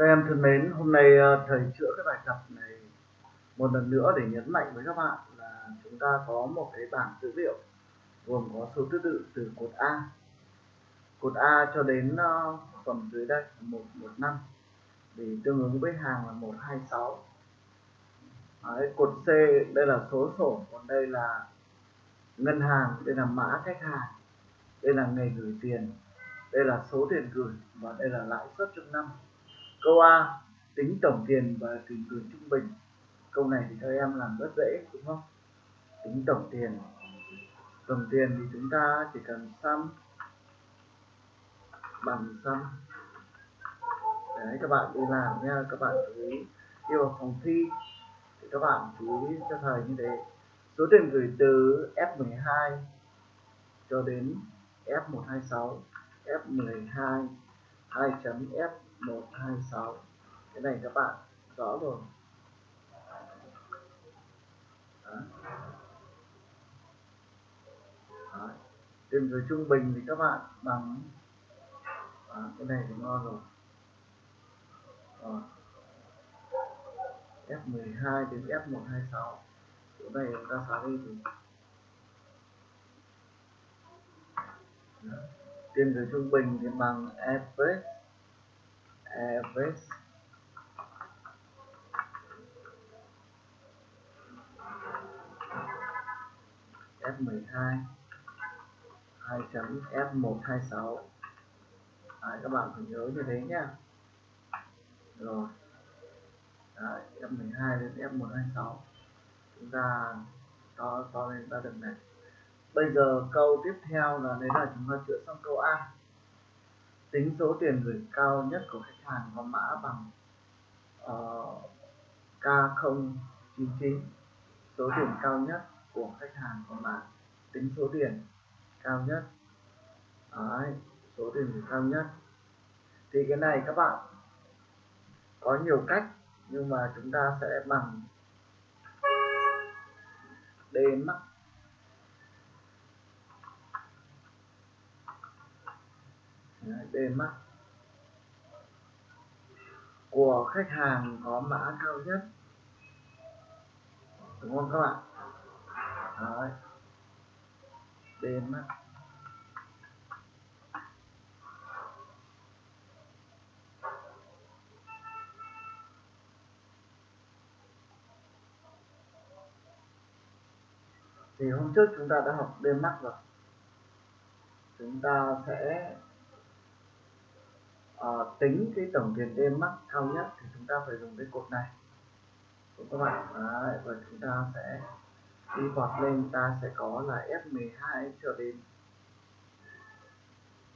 Các em thân mến, hôm nay ờ, thầy chữa cái bài tập này một lần nữa để nhấn mạnh với các bạn là chúng ta có một cái bảng dữ liệu gồm có số thứ tự từ cột A. Cột A cho đến ờ, phần dưới đây 115 thì tương ứng với hàng là 126 Đấy, cột C đây là số sổ còn đây là ngân hàng đây là mã khách hàng đây là ngày gửi tiền đây là số tiền gửi và đây là lãi suất trong năm. Câu A, tính tổng tiền và tiền gửi trung bình. Câu này thì theo em làm rất dễ đúng không? Tính tổng tiền. Tổng tiền thì chúng ta chỉ cần sum bằng sum. Đấy các bạn đi làm nha, các bạn chú ý đi vào phòng thi thì các bạn chú ý cho thầy như thế. Số tiền gửi từ F12 cho đến F126, F12 2.F 126 cái này các bạn rõ rồi Đó. Đó. tìm từ trung bình thì các bạn bằng Đó. cái này thì ngon rồi Đó. F12 đến F126 chỗ này chúng ta xóa đi thì trên dưới trung bình thì bằng average average F12 2 chấm F126 Đấy, các bạn phải nhớ như thế nhá. Rồi. Đấy, F12 đến F126 chúng ta to to lên ra được này. Bây giờ câu tiếp theo là đấy là chúng ta chữa xong câu A tính số tiền gửi cao nhất của khách hàng có mã bằng ờ, uh, K099 số tiền cao nhất của khách hàng có mã tính số tiền cao nhất. Đấy, số tiền gửi cao nhất. Thì cái này các bạn có nhiều cách nhưng mà chúng ta sẽ bằng D max bề mặt của khách hàng có mã cao nhất. Đúng không các bạn? Đấy. bề mặt thì hôm trước chúng ta đã học đêm mắt rồi. Chúng ta sẽ à, tính cái tổng tiền đêm mắc cao nhất thì chúng ta phải dùng cái cột này. Đúng các bạn. Đấy, và chúng ta sẽ đi vọt lên ta sẽ có là F12 cho đến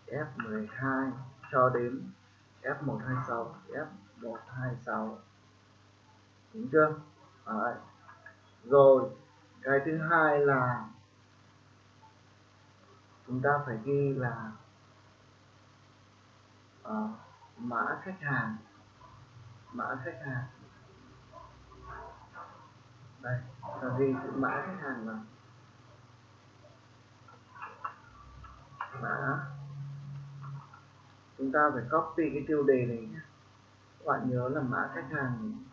F12 cho đến F126 F126 đúng chưa? Đấy. rồi cái thứ hai là chúng ta phải ghi là uh, mã khách hàng. Mã khách hàng. Đây là ghi chữ mã khách hàng vào mã. Chúng ta phải copy cái tiêu đề này nhé. Các bạn nhớ là mã khách hàng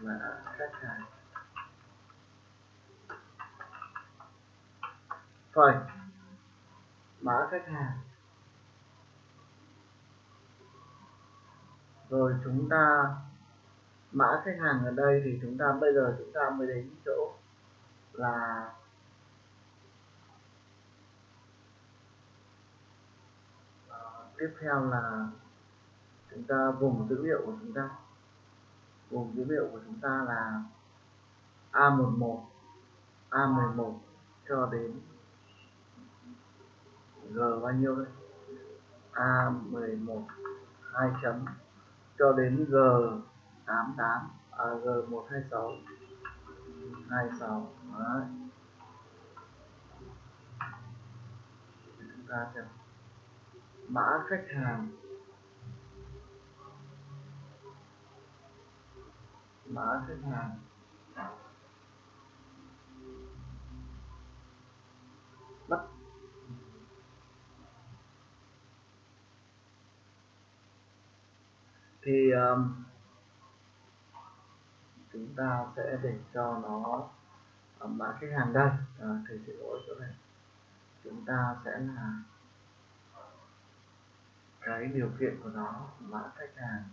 mã khách hàng. Rồi mã khách hàng. Rồi chúng ta mã khách hàng ở đây thì chúng ta bây giờ chúng ta mới đến chỗ là à, tiếp theo là chúng ta vùng dữ liệu của chúng ta. Vùng dữ liệu của chúng ta là A11 A11 cho đến G bao nhiêu đây A11 2 chấm cho đến G88 à, G126 26 Đấy. chúng ta xem. Mã khách hàng. Mã khách hàng. Bắt thì um, chúng ta sẽ để cho nó um, mã khách hàng đây. À, thầy xin lỗi chỗ này. Chúng ta sẽ là cái điều kiện của nó mã khách hàng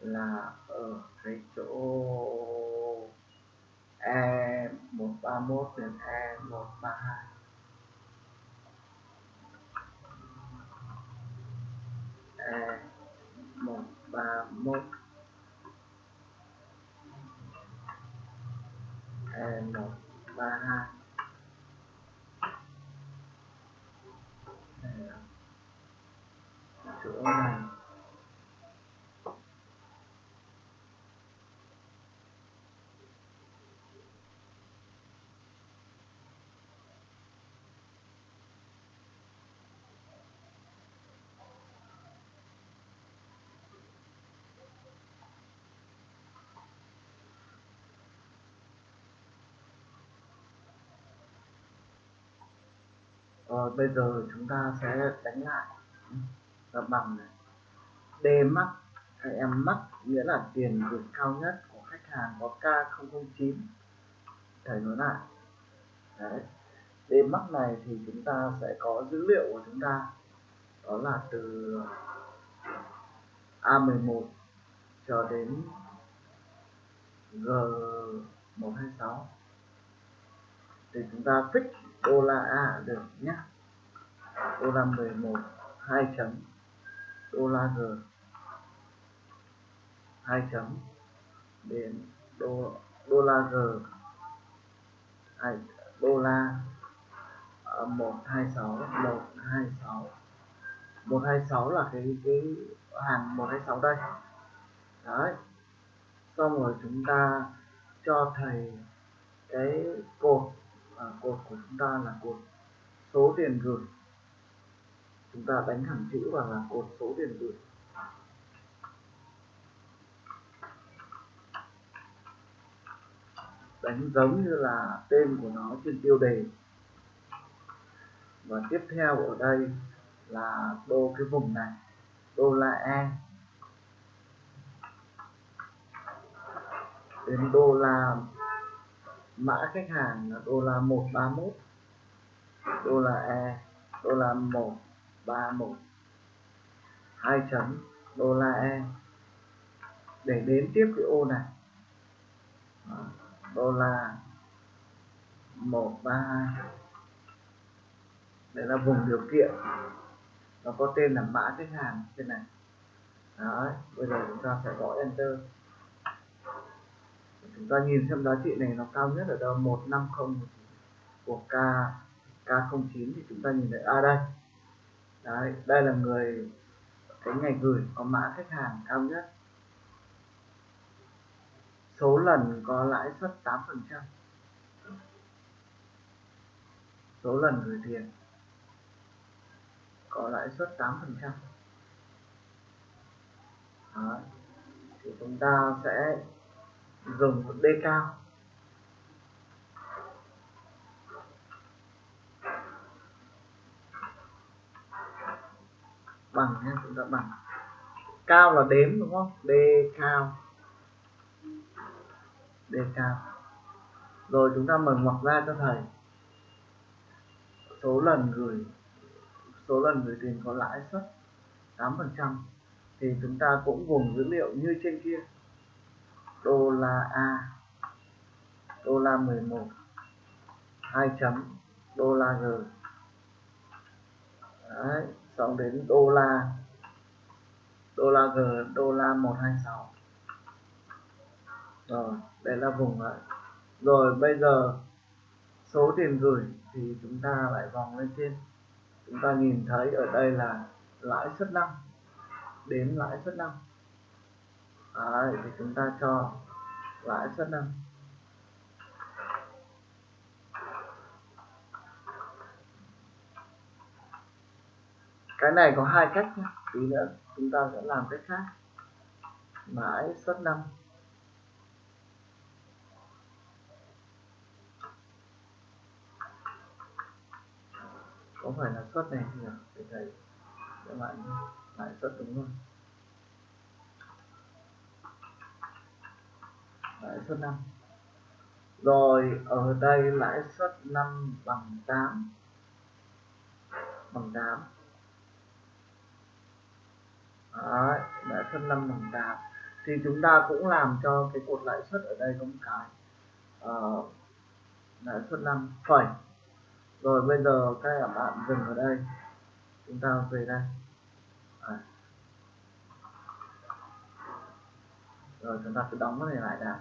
là ở cái chỗ E131 đến e e một ba một e một ba hai. Chỗ này. Rồi bây giờ chúng ta sẽ đánh lại. Và bằng này D max hay em max nghĩa là tiền gửi cao nhất của khách hàng có K009 thầy nói lại. Đấy. D max này thì chúng ta sẽ có dữ liệu của chúng ta. Đó là từ A11 cho đến G126 thì chúng ta fix đô la A được nhé. Đô la 11 2 chấm. Đô la G 2 chấm. Đến đô đô la G 2 đô la 126 126 126 là cái cái hàng 126 đây. Đấy. Xong rồi chúng ta cho thầy cái cột à, cột của chúng ta là cột số tiền gửi. Chúng ta đánh thẳng chữ vào là cột số tiền gửi. Đánh giống như là tên của nó trên tiêu đề. Và tiếp theo ở đây là đô cái vùng này đô la E. Đến đô la mã khách hàng là đô la 131 đô la E đô la 131 hai chấm, đô la E. Để đến tiếp cái ô này. Đô la 132 đây là vùng điều kiện. Nó có tên là mã khách hàng trên này. Đấy, bây giờ chúng ta sẽ gõ enter chúng ta nhìn xem giá trị này nó cao nhất ở đâu? 150 của K K09 thì chúng ta nhìn thấy à đây. Đấy, đây là người cái ngày gửi có mã khách hàng cao nhất. Số lần có lãi suất 8 phần trăm. Số lần gửi tiền có lãi suất 8 phần trăm. Thì chúng ta sẽ dùng một D cao. Bằng nhé, chúng ta bằng. Cao là đếm, đúng không? D cao. D cao. Rồi chúng ta mở ngoặc ra cho thầy. Số lần gửi, số lần gửi tiền có lãi suất 8% thì chúng ta cũng gồm dữ liệu như trên kia đô la A. Đô la 11 2 chấm. Đô la G. Đấy, xong đến đô la. Đô la G đô la 126 rồi đây là vùng đấy. Rồi bây giờ số tiền gửi thì chúng ta lại vòng lên trên. Chúng ta nhìn thấy ở đây là lãi suất năm. Đến lãi suất năm. Đấy, thì chúng ta cho lãi suất năm cái này có hai cách nhé. Tí nữa chúng ta sẽ làm cách khác. Lãi suất năm. Có phải là suất này nhỉ? Để thầy các bạn lãi suất đúng không? Lãi suất 5 rồi ở đây lãi suất 5 bằng 8 bằng 8 Đấy, lãi suất 5 bằng 8 thì chúng ta cũng làm cho cái cột lãi suất ở đây có một cái uh, lãi suất 5 phẩy. Rồi bây giờ các bạn dừng ở đây. Chúng ta về đây. Đấy. rồi chúng ta cứ đóng cái này lại đã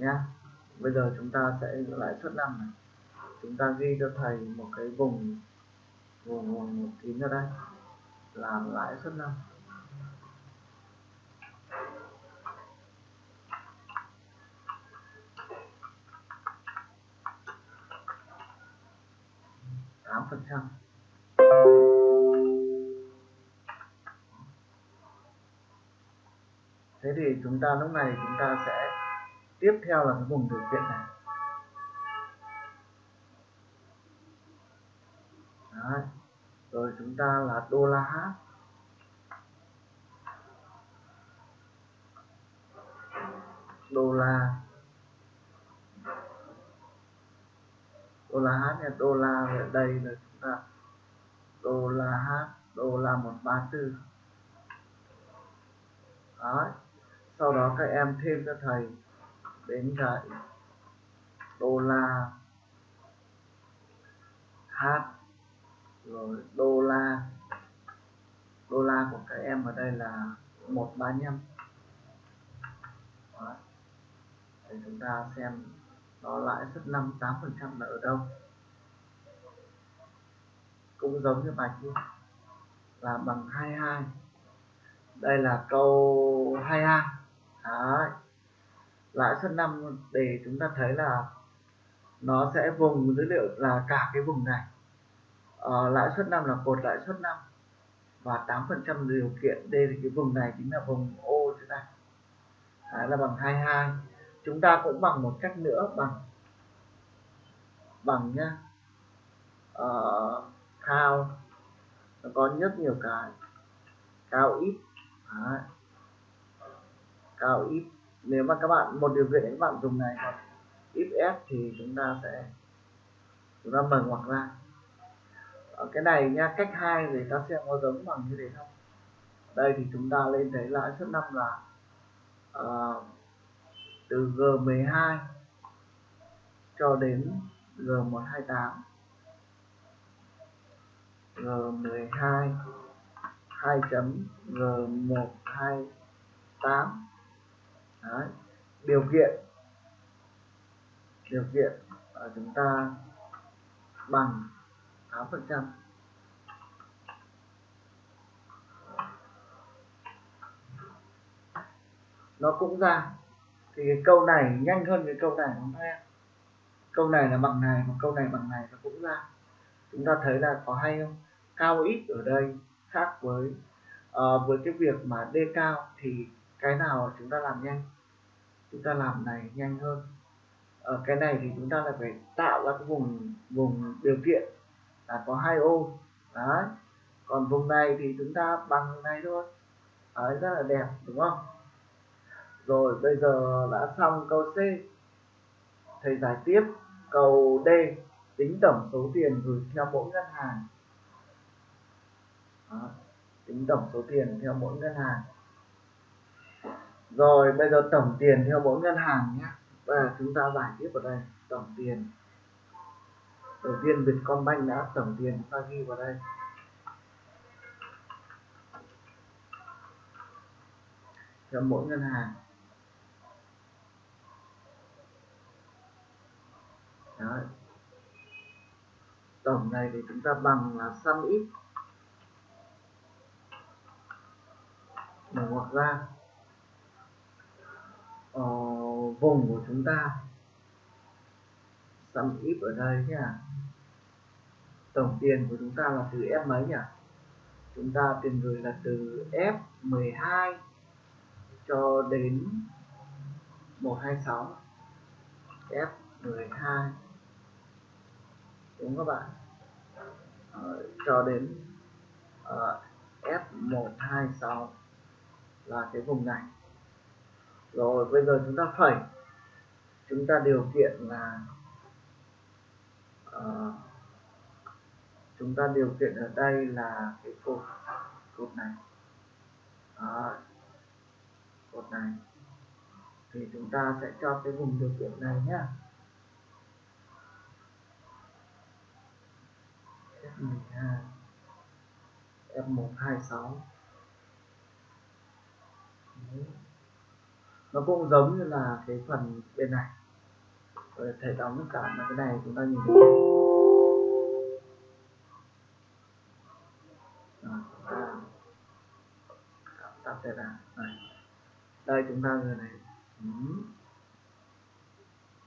nhé bây giờ chúng ta sẽ lại suất năm này. Chúng ta ghi cho thầy một cái vùng vùng, vùng một kín ra đây. Là lãi suất năm. tám phần trăm. Thế thì chúng ta lúc này chúng ta sẽ tiếp theo là cái vùng điều kiện này Đấy. rồi chúng ta là đô la H đô la đô la H nha, đô la ở đây là chúng ta, đô la H, đô la 134 Đấy. sau đó các em thêm cho thầy đến cái đô la H rồi đô la đô la của các em ở đây là 135 Đấy. để chúng ta xem nó lãi suất 5 8 phần trăm là ở đâu. Cũng giống như bài kia là bằng 22 đây là câu 22 Đấy lãi suất năm để chúng ta thấy là nó sẽ vùng dữ liệu là cả cái vùng này. À, lãi suất năm là cột lãi suất năm và 8 phần trăm điều kiện đây thì cái vùng này chính là vùng ô thế này. Đấy là bằng 22 chúng ta cũng bằng một cách nữa bằng bằng nhá. Ờ, uh, cao nó có rất nhiều cái. Cao ít. Đấy. cao ít nếu mà các bạn một điều kiện các bạn dùng này còn if f thì chúng ta sẽ chúng ta mở ngoặc ra. Ở cái này nha cách hai để ta xem có giống bằng như thế không. Đây thì chúng ta lên thấy lãi suất năm là uh, từ G12 cho đến G128 G12 2 chấm G128 Đấy. điều kiện. Điều kiện ở chúng ta bằng 8 phần trăm. Nó cũng ra. Thì cái câu này nhanh hơn cái câu này đúng không em câu này là bằng này và câu này bằng này nó cũng ra. Chúng ta thấy là có hay không? Cao ít ở đây khác với uh, với cái việc mà d cao thì cái nào chúng ta làm nhanh? Chúng ta làm này nhanh hơn. Ở cái này thì chúng ta là phải tạo ra cái vùng vùng điều kiện là có hai ô. Đấy. Còn vùng này thì chúng ta bằng này thôi. Đấy, rất là đẹp, đúng không? Rồi, bây giờ đã xong câu C. Thầy giải tiếp câu D. Tính tổng số tiền gửi theo mỗi ngân hàng. Đó. tính tổng số tiền theo mỗi ngân hàng rồi, bây giờ tổng tiền theo mỗi ngân hàng nhé. Và chúng ta giải tiếp vào đây, tổng tiền. Đầu tiên Vietcombank đã tổng tiền, chúng ta ghi vào đây. Theo mỗi ngân hàng. Đấy. tổng này thì chúng ta bằng là sum x. Mở ngoặc ra vùng của chúng ta. Sum ít ở đây nhá tổng tiền của chúng ta là từ F mấy nhỉ? Chúng ta tiền gửi là từ F12 cho đến 126 F12 đúng các bạn. Ờ, cho đến ờ, uh, F126 là cái vùng này rồi bây giờ chúng ta phẩy. Chúng ta điều kiện là uh, chúng ta điều kiện ở đây là cái cột cột này. Đó. cột này. Thì chúng ta sẽ cho cái vùng điều kiện này nhé F12 F126 nó cũng giống như là cái phần bên này. Rồi thầy đóng tất cả là cái này chúng ta nhìn thấy. Tập đây là này, đây chúng ta người này.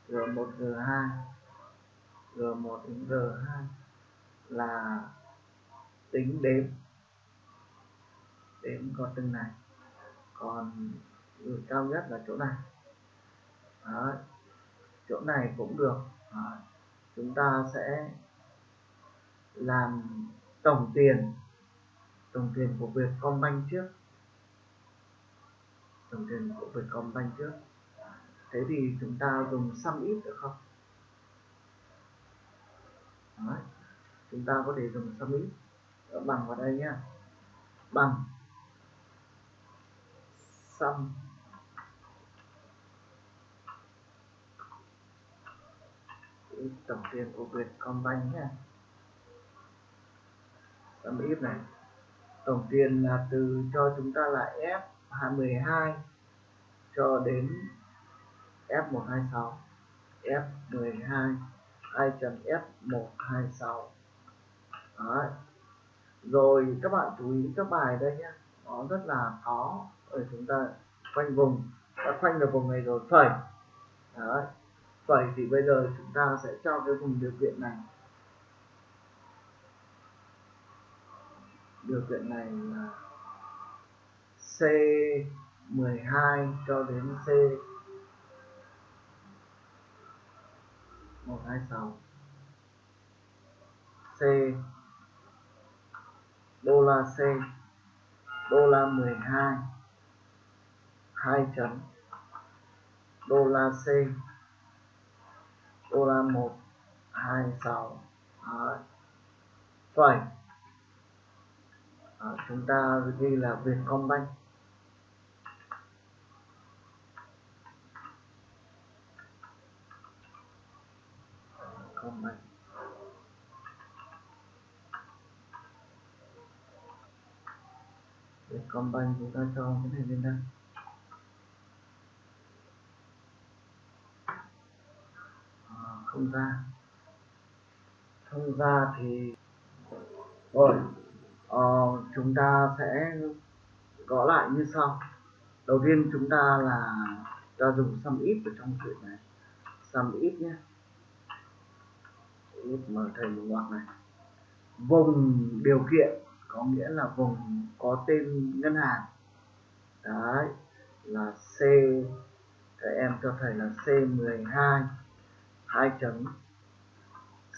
G1 G2 G1 đến G2 là tính đếm. Đếm con từng này. Còn ừ, cao nhất là chỗ này Đó. chỗ này cũng được Đấy. chúng ta sẽ làm tổng tiền tổng tiền của Vietcombank trước tổng tiền của Vietcombank trước à, thế thì chúng ta dùng sum ít được không Đấy. chúng ta có thể dùng sum ít bằng vào đây nhé bằng sum tổng tiền của Vietcombank nhé. Tấm ít này. Tổng tiền là từ cho chúng ta là F22 cho đến F126 F12 2.F126 Đấy. rồi, các bạn chú ý các bài đây nhé. Nó rất là khó ở chúng ta khoanh vùng. Đã khoanh được vùng này rồi, phẩy. Đấy vậy thì bây giờ chúng ta sẽ cho cái vùng điều kiện này. Điều kiện này là C12 cho đến C 126 C. Đô la C. Đô la 12 2 chấm. Đô la C đô la 1 26 Đấy. phẩy à, chúng ta ghi là Vietcombank Vietcombank Vietcombank chúng ta cho cái này lên đây à, không ra. Không ra thì rồi ờ, chúng ta sẽ có lại như sau. Đầu tiên chúng ta là ta dùng sum ít ở trong chuyện này. Sum ít nhé. Ít mở thầy một ngoặc này. Vùng điều kiện có nghĩa là vùng có tên ngân hàng. Đấy là C. Các em cho thầy là C12 2 chấm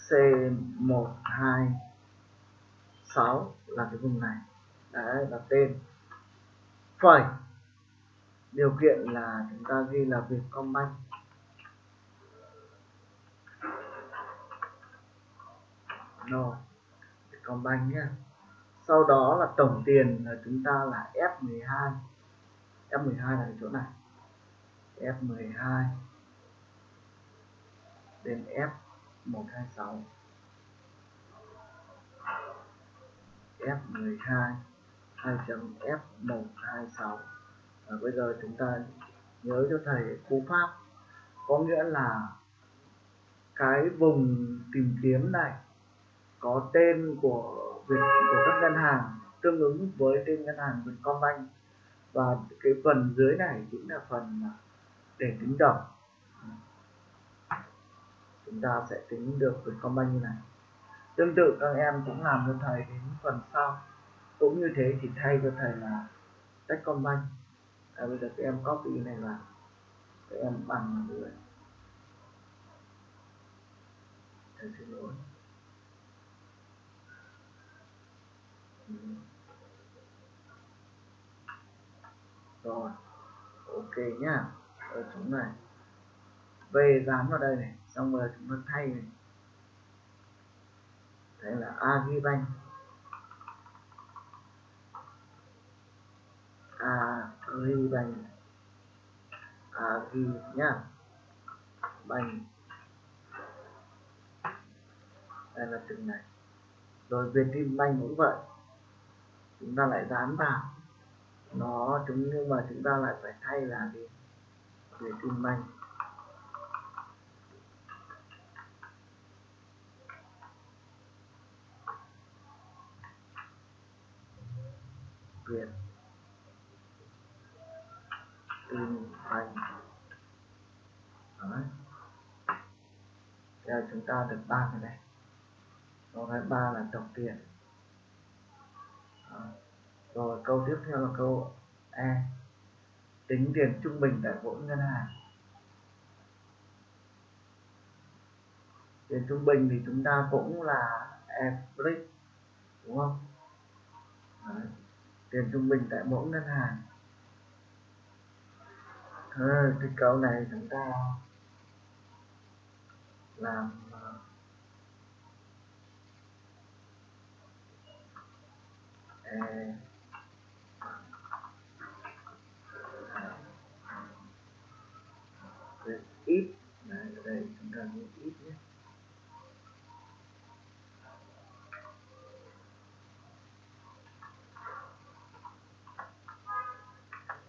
C12 6 là cái vùng này. Đấy, là tên. Phẩy điều kiện là chúng ta ghi là Vietcombank. No Vietcombank nhé. Sau đó là tổng tiền là chúng ta là F12 F12 là cái chỗ này. F12 đến F126 F12 2.F126 và bây giờ chúng ta nhớ cho thầy cú pháp, có nghĩa là cái vùng tìm kiếm này có tên của việc, của các ngân hàng tương ứng với tên ngân hàng Vietcombank. Và cái phần dưới này chính là phần để tính đồng chúng ta sẽ tính được Vietcombank như này. Tương tự các em cũng làm cho thầy đến phần sau. Cũng như thế thì thay cho thầy là Techcombank à, bây giờ các em copy này vào. Các em bằng vào người thầy xin lỗi. Rồi ok nhá. Ở chỗ này. Về dán vào đây này xong rồi chúng ta thay này. Đây là agribank agribank agri nhá. Bank đây là từng này. Rồi Vietinbank cũng vậy. Chúng ta lại dán vào. Nó chúng nhưng mà chúng ta lại phải thay là gì? Vietinbank quyền. Tin Bank Đấy. Giờ chúng ta được ba cái này. Câu thứ ba là tổng tiền. Rồi, câu tiếp theo là câu E. Tính tiền trung bình tại mỗi ngân hàng. Tiền trung bình thì chúng ta cũng là average, đúng không? Tiền trung bình tại mỗi ngân hàng à, cái câu này chúng ta làm e ít Đấy, ở đây chúng ta viết ít nhé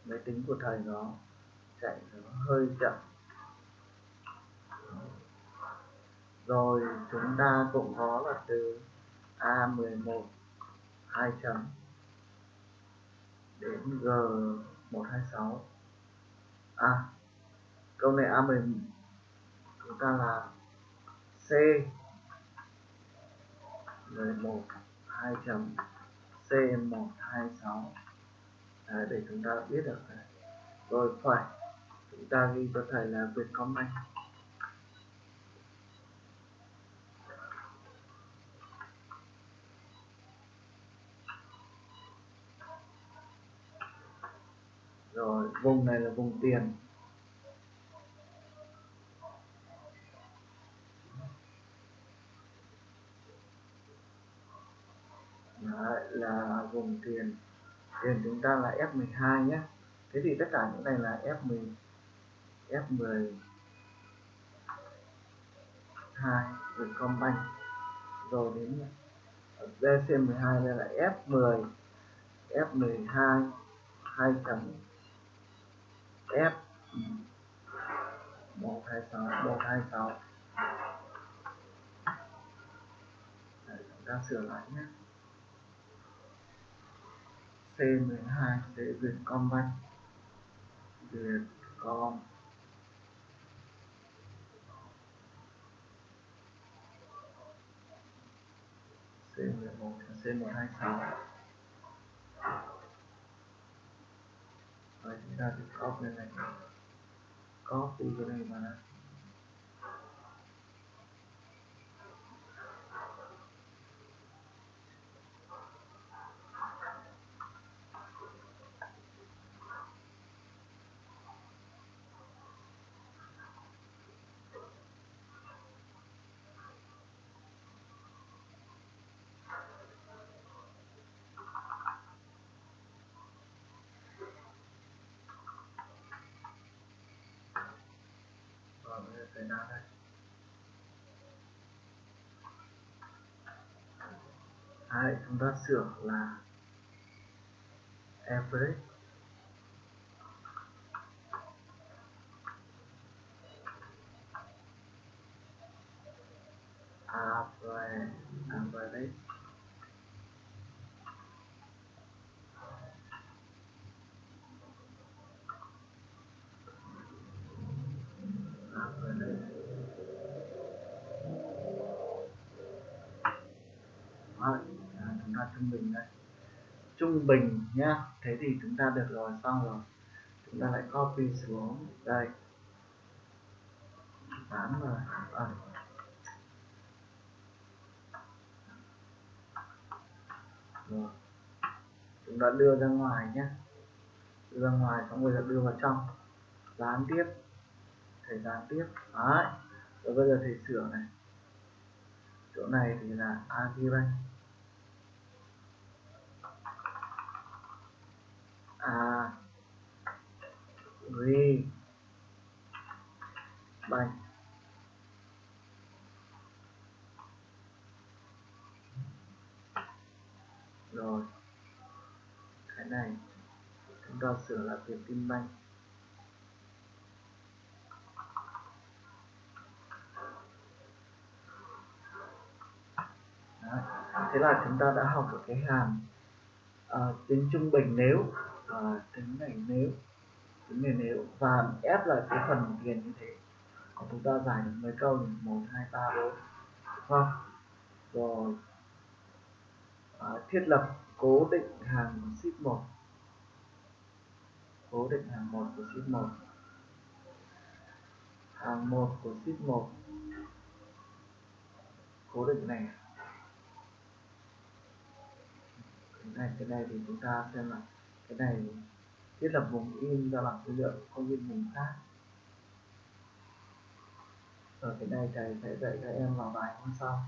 máy tính của thầy nó chạy nó hơi chậm. Rồi chúng ta cũng có là từ A11 2 chấm đến G126 à câu này A11 chúng ta là C 11 2 chấm C126 Đấy, để chúng ta biết được này. rồi phải. Chúng ta ghi cho thầy là Vietcombank rồi vùng này là vùng tiền. Đấy, là vùng tiền điền chúng ta là F12 nhé. Thế thì tất cả những này là F10 F10 2 Vietcombank rồi đến DC12 đây là F10 F12 2 chấm F 126 126 Đấy, chúng ta sửa lại nhé. C12 sẽ Vietcombank Vietcom C11 C126 rồi chúng ta sẽ copy lên này. Copy cái này vào đây rồi bây nào đây Đấy, chúng ta sửa là average average average thôi. À, chúng ta trung bình đây. Trung bình nhá. Thế thì chúng ta được rồi xong rồi. Chúng ta lại copy xuống. Đây. Dán rồi. À. rồi. Chúng ta đưa ra ngoài nhé đưa ra ngoài xong bây giờ đưa vào trong. Dán tiếp. Thầy dán tiếp. Đấy. Rồi bây giờ thầy sửa này. Chỗ này thì là Agribank. A ri. Bank rồi. Cái này chúng ta sửa là Việt tin banh. Thế là chúng ta đã học được cái hàm ờ, à, tính trung bình nếu Ờ, à, tính này nếu tính này nếu và ép là cái phần tiền như thế còn chúng ta giải được mấy câu thì một hai ba bốn không rồi. À, thiết lập cố định hàng của ship 1 cố định hàng 1 của ship 1 hàng 1 của ship 1 cố định này. Cái này cái này thì chúng ta xem là cái này thiết lập vùng in ra bằng số lượng không in vùng khác. Ở cái này thầy sẽ dạy các em vào bài hôm sau.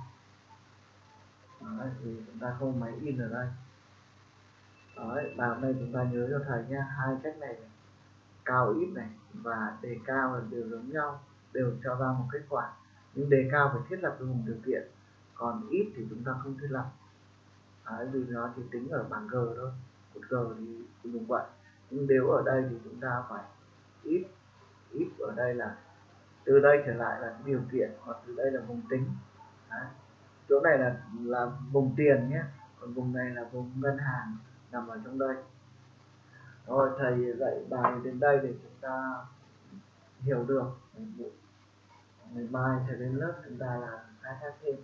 Đấy, thì chúng ta không máy in ở đây. Đấy, bài hôm nay chúng ta nhớ cho thầy nhé hai cách này, này cao ít này và đề cao là đều giống nhau đều cho ra một kết quả. Nhưng đề cao phải thiết lập vùng điều kiện còn ít thì chúng ta không thiết lập. Đấy, vì nó chỉ tính ở bảng G thôi một cờ thì dùng vậy. Nhưng nếu ở đây thì chúng ta phải ít ít ở đây là từ đây trở lại là điều kiện, hoặc từ đây là vùng tính. Đấy. chỗ này là là vùng tiền nhé, còn vùng này là vùng ngân hàng nằm ở trong đây. Rồi, thầy dạy bài đến đây để chúng ta hiểu được. Ngày mai thầy đến lớp chúng ta là khai thác thêm.